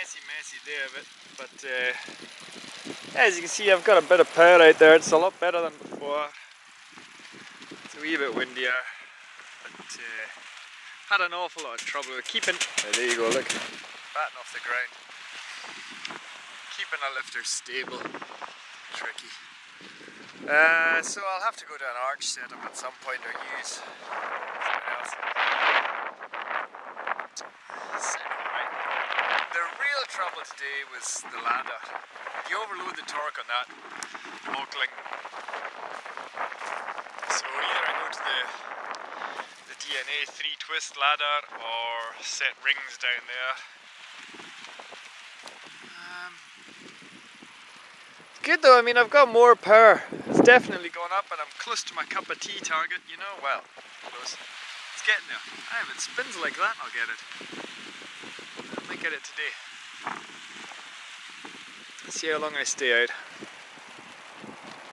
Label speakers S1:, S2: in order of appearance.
S1: messy, messy day of it. But uh, as you can see, I've got a bit of power out there. It's a lot better than before. It's a wee bit windier, but uh, had an awful lot of trouble with keeping. Oh, there you go. Look, batting off the ground. Keeping a lifter stable, tricky. Uh, so I'll have to go to an arch setup at some point or use trouble today was the ladder. You overload the torque on that, buckling. So either I go to the the DNA 3 twist ladder or set rings down there. Um, good though, I mean I've got more power. It's definitely gone up and I'm close to my cup of tea target, you know, well, close. It's getting there. Ah, if it spins like that, I'll get it. I might get it today. Let's see how long I stay out.